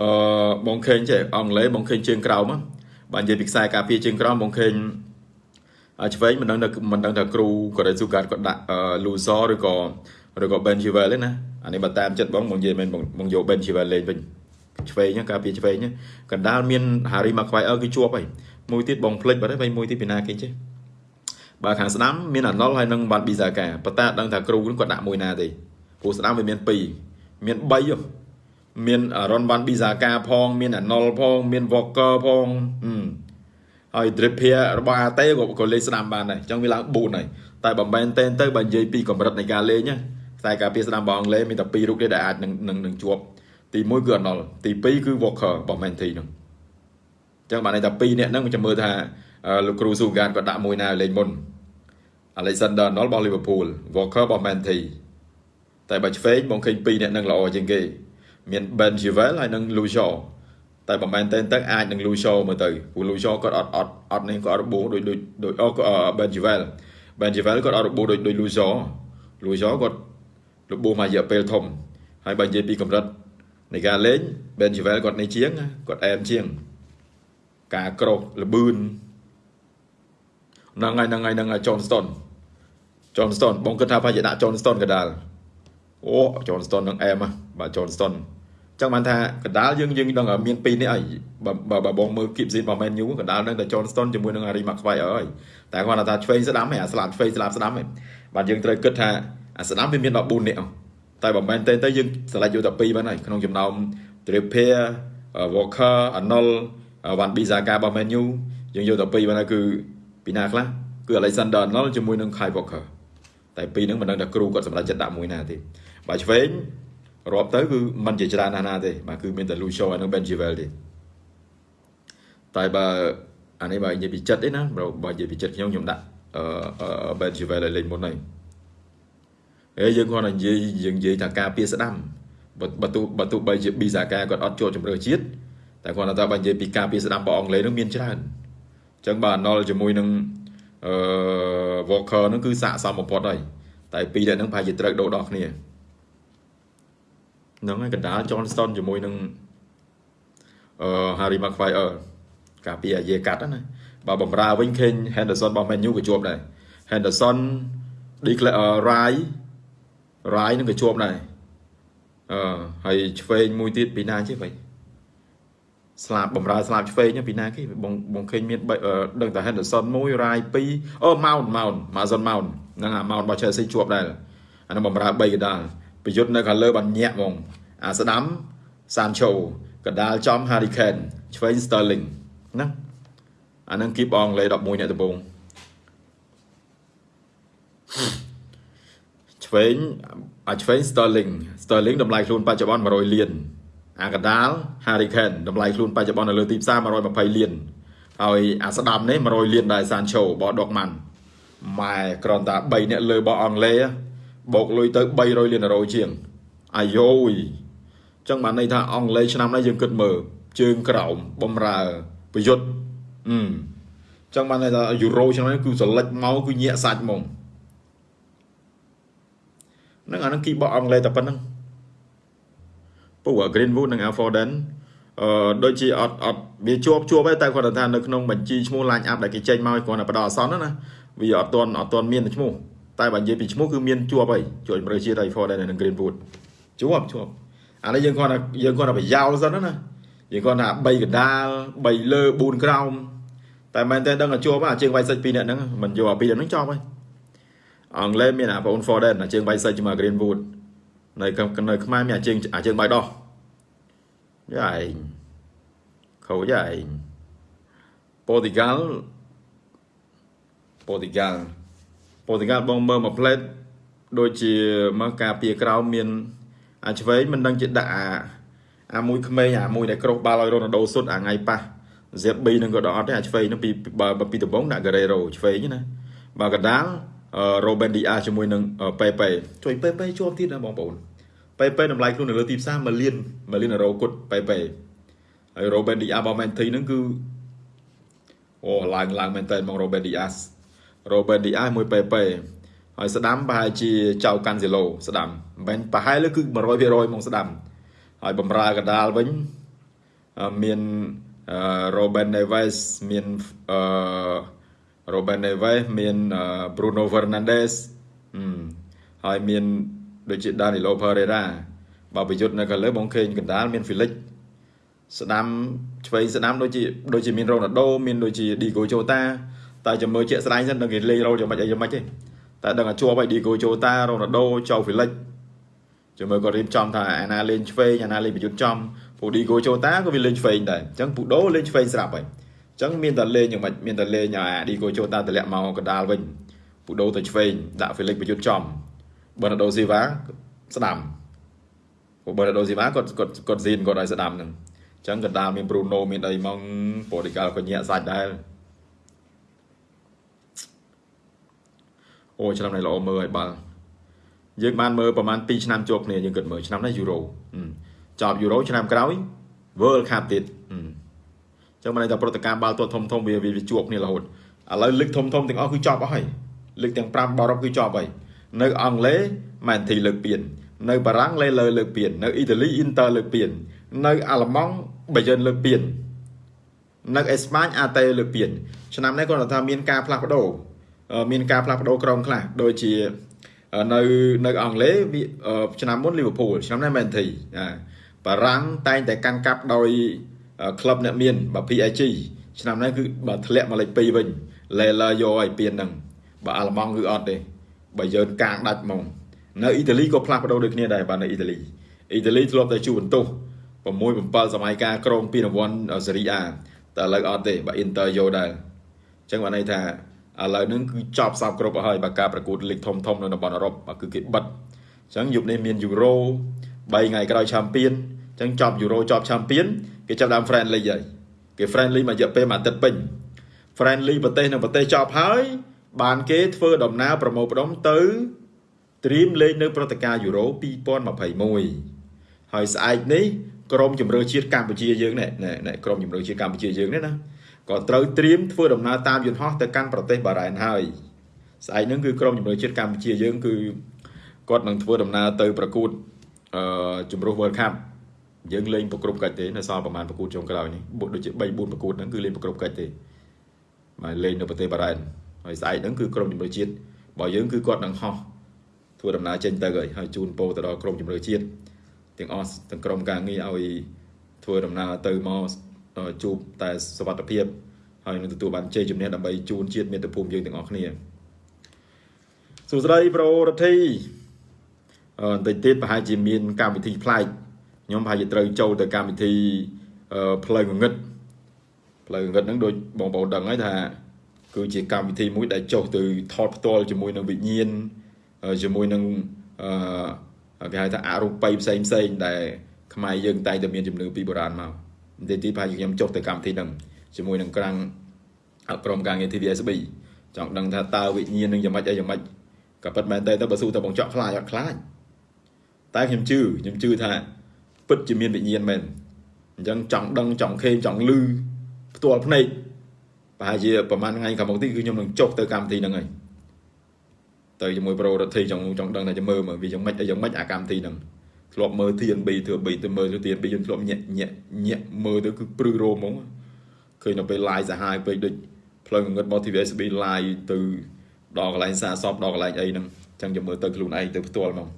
អឺបងឃើញចេះអង់គ្លេសបងឃើញជើងក្រោមបើនិយាយពីខ្សែការពារជើងក្រោមបងឃើញឆ្វេងមិនដឹងថាមិនដឹងថាគ្រូក៏ដែលស៊ូកាតគាត់ដាក់ loser ឬក៏ឬក៏ Ben Chilwell ទេណាអានេះបើតាមចិត្តបងបងនិយាយមែនបងយក Ben Chilwell លេងវិញឆ្វេងការពារឆ្វេងកណ្ដាលមាន Harry Maguire គឺជាប់ហើយមួយទៀតបងភ្លេចបាត់ហើយមួយទៀតពីណាគេចេះបើខាងស្ដាំមានអាណុលហើយនឹងបានប៊ីសាកាប៉ុន្តែដឹងថាគ្រូគាត់ដាក់មួយណាទេព្រោះស្ដាំវាមាន2មាន3 មានរ៉ុនវ៉ាន់ប៊ីសាកាផង មានអាណុលផង មានវ៉កកឺផងហើយ Dripia របស់អាតេក៏ក៏លេងស្ដាំបានដែរអញ្ចឹងវាឡើង4ហើយតែបើមែនតែនទៅបើនិយាយពីកម្រិតនៃការលេងណាខ្សែការពារស្ដាំរបស់អង់គ្លេសមានតែ2រូបទេដែលអាចនឹងនឹងជាប់ទី1គឺអាណុលទី2គឺ Walker របស់ Man City ហ្នឹងអញ្ចឹងបានន័យថា2នាក់ហ្នឹងខ្ញុំមើលថាលោកគ្រូស៊ូហ្គានគាត់ដាក់មួយណាលេងមុន Alexander Arnold របស់ Liverpool Walker របស់ Man City តែបើឆ្វេងបងឃើញ2នាក់នឹងល្អជាងគេ មាន Ben Chilwell ហើយនិង Lucio តែបើមែនតែទៅអាចនឹង Lucio មើលទៅព្រោះ Lucio គាត់អត់អត់អត់នេះគាត់របួសដូចដូចដូចអូ Ben Chilwell Ben Chilwell គាត់អត់របួសដូចដូច Lucio Lucio គាត់របួសមករយៈពេលធំហើយបើនិយាយពីកម្រិតនៃការលេង Ben Chilwell គាត់នេះជាងគាត់អែមជាង ការក្រោកលបឿនហ្នឹងហើយហ្នឹងហើយហ្នឹងហើយ Johnston Johnston បងគិតថាប្រហែលជាដាក់ Johnston កដាលអូ Johnston នឹងអែមបាទ Johnston ចឹងបានថាកដាលយើងយើងដឹងមានពីរនេះអីបើបើបងមើលគីបស៊ីរបស់ Man U កដាលដឹងតែ Johnston ជាមួយនឹង Harry Maguire ហើយតែគាត់ថាឆ្វេងស្ដាំហ៎អាស្លាប់ឆ្វេងស្លាប់ស្ដាំហ៎បាទយើងត្រូវគិតថាអាស្ដាំវាមាន14នាក់តែបើមែនទេទៅយើងឆ្លាច់យកតែ2បានហើយក្នុងចំណោម Trippier Walker Arnold Van Bissaka របស់ Man U យើងយកតែ2បានហើយគឺពីណាខ្លះគឺ Alexander Arnold ជាមួយនឹង Kyle Walker តែពីរហ្នឹងមិនដឹងថាគ្រូគាត់សម្រេចចិត្តដាក់មួយណាទេបើឆ្វេង រាប់ទៅគឺมันជាច្រើនណាស់ណាទេបាទគឺមានតែ Lucio ហើយនឹង Ben Chilwell ទេតែបើអានេះបើនិយាយពីចិត្តទេណាបើនិយាយពីចិត្តខ្ញុំខ្ញុំដាក់អឺ Ben Chilwell ឲ្យលេងមុនហើយហើយយើងគាត់និយាយយើងនិយាយថាការពារស្ដាំបើទោះបើទោះបីជាប៊ីសាកាគាត់អត់ចូលជំរឿជាតិតែគាត់ថាបើនិយាយពីការពារស្ដាំរបស់អង់គ្លេសនឹងមានច្រើនអញ្ចឹងបើអាណុលជាមួយនឹងអឺ Walker ហ្នឹងគឺសាកសមបំផុតហើយតែពីរនាក់ហ្នឹងប្រហែលជាត្រូវដូរដោះគ្នា ហ្នឹងហើយកណ្ដាល Johnston ជាមួយនឹងអឺ Harry Maguire ការពារអាយេកាត់ណាបើបំរើវិញឃើញ Henderson របស់ Man U ក៏ជាប់ដែរ Henderson Declare Rai Rai នឹងក៏ជាប់ដែរអឺហើយឆ្វេងមួយទៀតពីណាចេះវិញស្លាប់បំរើស្លាប់ឆ្វេងពីណាគេបងបងឃើញមានដឹងតែ Henderson មួយ Rai 2អូ Mount Mount Mason Mount ហ្នឹងអា Mount របស់ Chelsea ជាប់ដែរអានឹងបំរើ3កដាល ប្រយុទ្ធនៅខាងលើបានញាក់ហ្មងអាស្ដាំ Sancho កដាលចំ Harry Kane ឆ្វេង Sterling ណាអានឹងគីបអង់គ្លេស11អ្នកដំបូងឆ្វេងអាឆ្វេង Sterling Sterling តម្លៃខ្លួនបច្ចុប្បន្ន100លានអាកដាល Harry Kane តម្លៃខ្លួនបច្ចុប្បន្ននៅលើទីផ្សារ120លានហើយអាស្ដាំនេះ100លានដែរ Sancho បោះដុកម៉ាន់ម៉ែគ្រាន់តែ3អ្នកលើបោះអង់គ្លេស បូកលុយទៅ300លានអឺរ៉ូជាងអាយយចឹងបានន័យថាអង់គ្លេសឆ្នាំនេះយើងគិតមើលជើងក្រោមបំរើប្រយុទ្ធអឺចឹងបានន័យថាយូរ៉ូឆ្នាំនេះគឺសលេចមកគឺញាក់សាច់ហ្មងនឹងអានឹងគីបោះអង់គ្លេសតែប៉ុណ្្នឹងពូ Greenwood និង Alforden អឺដូចជាអត់អត់វាជាប់ជាប់តែគាត់ថានៅក្នុងបញ្ជីឈ្មោះ line up ដែលគេចេញមកគាត់តែបដោះអសន្នណាវាអត់ទាន់អត់ទាន់មានឈ្មោះ តែបើនិយាយពីឈ្មោះគឺមានជាប់ហើយជួយជំរឿជាតិហើយ Ford និង Greenwood ជាប់ជាប់អានេះយើងគាត់ថាយើងគាត់ថាប្រយោលសិនណាយើងគាត់ថា3កណ្ដាល3លើ4ក្រោមតែមែនតើដឹងតែជាប់អាជើងវាយសិច2នាក់ហ្នឹងមិនយកអា2នាក់ហ្នឹងចប់ហើយអង់គ្លេសមានអាបង Foden អាជើងវាយសិចជាមួយ Greenwood នៅនៅខ្មែរមានអាជើងអាជើងបាយដោះយ៉ាឯងខូចឯងប៉ូទី ហ្គាល់ប៉ូទីហ្គាល់ប៉ូទីហ្គាល់បងមើលមួយផ្លេតដូចជាមកការពារក្រោមមាន អាឆ្វេងមិនដឹងជាដាក់អាអាមួយក្មេងអាមួយដែលក្រោះបាល់ឲ្យរ៉ូណាល់ដូសុតអាថ្ងៃប៉ះ ZB នឹងក៏ដល់អត់ទេអាឆ្វេងនឹងពីបើពីដំបងដាក់ Guerrero ឆ្វេងណាបើកដាល Robin Diaz ជាមួយនឹង Pepe ជួយ Pepe ជាប់ទៀតណាបងប្អូន Pepe តម្លៃខ្លួននៅលើទីផ្សារ1លាន1លានអឺរ៉ូគត់ Pepe ហើយ Robin Diaz របស់ Man City ហ្នឹងគឺអូឡើងឡើងមែនតើមក Robin Diaz Robin Diaz មួយ Pepe ហើយស្ដាំប្រហែលជាចៅកាន់ស៊ីឡូស្ដាំមិនប្រហែលគឺ100%មកស្ដាំហើយបំរើកដាលវិញមាន Robin Neves មានអឺ Robin Neves មាន Bruno Fernandes ហើយមានដូចជា Danilo Pereira បើប្រយុទ្ធនៅខាងលើបងឃើញកណ្ដាលមាន Felix ស្ដាំឆ្វេងស្ដាំដូចជាដូចជាមាន Ronaldo មានដូចជា Diego Jota តែចាំមើលជាក់ស្ដែងសិនដល់គេលេងរ៉ូយ៉ាងម៉េចអីយ៉ាងម៉េចទេតែដឹងថាជាប់ហើយ Diego Jota Ronaldo ចៅ Felix ចាំមើលគាត់រៀបចំថាអាណាលេងឆ្វេងអាណាលេងប្រយុទ្ធចំពូ Diego Jota ក៏វាលេងឆ្វេងដែរអញ្ចឹងពូដូលេងឆ្វេងស្រាប់ហើយអញ្ចឹងមានតែលេងយ៉ាងម៉េចមានតែលេងអា Diego Jota តម្លាក់មកកដាលវិញពូដូទៅឆ្វេងដាក់ Felix ប្រយុទ្ធចំ Bernardo Silva ស្ដាំព្រោះ Bernardo Silva គាត់គាត់គាត់ស៊ីនគាត់ឲ្យស្ដាំហ្នឹងអញ្ចឹងកណ្ដាលមាន Bruno មានអីមកប៉ូឌីកាល់ក៏ញាក់សាច់ដែរ អូឆ្នាំនេះល្អមើលឲ្យបាល់យើងបានមើលប្រហែល2ឆ្នាំជាប់គ្នាយើងគិតមើលឆ្នាំនេះយូរ៉ូចប់យូរ៉ូឆ្នាំក្រោយ World Cup ទៀតអញ្ចឹងមិនន័យថាប្រតិកម្មបាល់ទាត់ធំធំវាវាជាប់គ្នារហូតឥឡូវលឹកធំធំទាំងអស់គឺចប់អស់ហើយលឹកទាំង5បរ៉ុបគឺចប់ហើយនៅអង់គ្លេសម៉ែនធីលើកពៀននៅបារាំងលេលើលើកពៀននៅអ៊ីតាលីអ៊ីនតើលើកពៀននៅអាល្លឺម៉ង់បាយិនលើកពៀននៅអេស្ប៉ាញអាតេលើកពៀនឆ្នាំនេះគាត់ថាមានការផ្លាស់ប្ដូរ មានការផ្លាស់ប្ដូរក្រុមខ្លះដូចជានៅនៅអង់គ្លេសឆ្នាំមុនលីវើពូលឆ្នាំនេះមែនធីបារាំងតែងតែកាន់កាប់ដោយក្លឹបអ្នកមានបើ PSG ឆ្នាំនេះគឺបើធ្លាក់មកលេខ2វិញលេឡាយកឲ្យពៀនហ្នឹងបើអាល្លឺម៉ង់គឺអត់ទេបើយើងកាងដាច់ហ្មងនៅអ៊ីតាលីក៏ផ្លាស់ប្ដូរដូចគ្នាដែរបាទនៅអ៊ីតាលីអ៊ីតាលីធ្លាប់តែជួបបន្ទោស6 7សម័យកាលក្រុងពីរង្វាន់សេរីអាតែឥឡូវអត់ទេបើអ៊ីនទ័រយកដែរអញ្ចឹងបានន័យថា ឥឡូវហ្នឹងគឺចប់សពគ្រប់ហើយបើការប្រកួតលីកធំធំនៅតំបន់អឺរ៉ុបគឺគេបិទអញ្ចឹងយប់នេះមានយូរ៉ូ3ថ្ងៃក្រោយឆាំពៀនអញ្ចឹងចប់យូរ៉ូចប់ឆាំពៀនគេចាប់ដើម friendly ហើយគេ friendly មួយរយៈពេលមួយអាទិត្យពេញ friendly ប្រទេសនឹងប្រទេសចប់ហើយ បានគេធ្វើដំណើរប្រមូលផ្ដុំទៅត្រៀមលេងនៅព្រឹត្តិការណ៍យូរ៉ូ2021ហើយស្អែកនេះក្រុមជម្រើសជាតិកម្ពុជាយើងនេះក្រុមជម្រើសជាតិកម្ពុជាយើងនេះណា ក៏ត្រូវត្រៀមធ្វើដំណើរតាមយន្តហោះទៅកាន់ប្រទេសបារ៉ែនហើយស្អែកហ្នឹងគឺក្រុមជម្រើសជាតិកម្ពុជាយើងគឺគាត់នឹងធ្វើដំណើរទៅប្រកួតអឺជម្រើស World Cup យើងលេងប្រគ្រប់កិច្ចទេនៅសល់ប្រហែលប្រកួតចុងក្រោយនេះដូចជា3 4ប្រកួតហ្នឹងគឺលេងប្រគ្រប់កិច្ចទេមកលេងនៅប្រទេសបារ៉ែនហើយស្អែកហ្នឹងគឺក្រុមជម្រើសជាតិបើយើងគឺគាត់នឹងហោះធ្វើដំណើរចេញទៅហើយហើយជូនពរទៅដល់ក្រុមជម្រើសជាតិទាំងអស់ទាំងក្រុមការងារឲ្យធ្វើដំណើរទៅមក ជួបតែសវត្ថភាពហើយនឹងទទួលបានជ័យជំនះដើម្បីជូនជាតិមាតុភូមិយើងទាំងអស់គ្នាសួស្តីប្រូរដ្ឋីអឺបន្តិចទៀតប្រហែលជាមានកម្មវិធីប្លែកខ្ញុំប្រហែលជាត្រូវចូលទៅកម្មវិធីផ្លូវងងឹតផ្លូវងងឹតហ្នឹងដូចបងប្អូនដឹងហើយថាគឺជាកម្មវិធីមួយដែលចុះទៅថតផ្ទាល់ជាមួយនឹងវិញ្ញាណជាមួយនឹងអឺគេហៅថាអរូបីផ្សេងផ្សេងដែលខ្មែរយើងតែងតែមានជំនឿពីបុរាណមក និយាយទីប្រហែលជាខ្ញុំចុះទៅកម្មវិធីហ្នឹងជាមួយនឹងក្រាំងក្រុមការងារ TVSB ចង់ដឹងថាតើវិញ្ញាណនឹងយ៉ាងម៉េចអីយ៉ាងម៉េចក៏ពិតមែនទេទៅបើស៊ូទៅបងចောက်ខ្លាចអត់ខ្លាចតែខ្ញុំជឿខ្ញុំជឿថាពិតជាមានវិញ្ញាណមែនអញ្ចឹងចង់ដឹងចង់ខេងចង់លឺផ្ទាល់ភ្នែកប្រហែលជាប្រហែលថ្ងៃខាងមុខទីគឺខ្ញុំនឹងចុះទៅកម្មវិធីហ្នឹងហើយទៅជាមួយប្រូរដ្ឋីចង់ចង់ដឹងថាจะមើលមើលវាយ៉ាងម៉េចអីយ៉ាងម៉េចអាកម្មវិធីហ្នឹង ធ្លាប់មើល TNB ធ្វើបីទៅមើល TNB យើងធ្លាប់ញាក់ញាក់ញាក់មើលទៅគឺព្រឺរោមហ្មងឃើញនៅពេល live សាហាវពេកដូចផ្លូវងងឹតមក TVSB live ទៅដល់កន្លែងសាសពដល់កន្លែងអីហ្នឹងអញ្ចឹងចាំមើលទៅខ្លួនឯងទៅផ្ទាល់ហ្មង